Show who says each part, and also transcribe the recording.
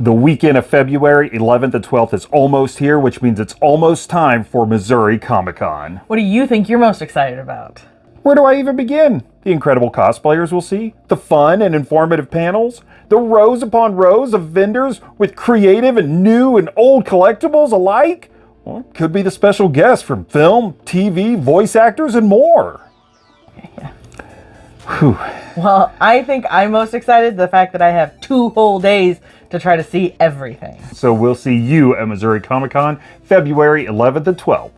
Speaker 1: The weekend of February 11th and 12th is almost here, which means it's almost time for Missouri Comic Con.
Speaker 2: What do you think you're most excited about?
Speaker 1: Where do I even begin? The incredible cosplayers we'll see, the fun and informative panels, the rows upon rows of vendors with creative and new and old collectibles alike. Well, could be the special guests from film, TV, voice actors, and more. Whew.
Speaker 2: Well, I think I'm most excited the fact that I have two whole days to try to see everything.
Speaker 1: So we'll see you at Missouri Comic Con February 11th and 12th.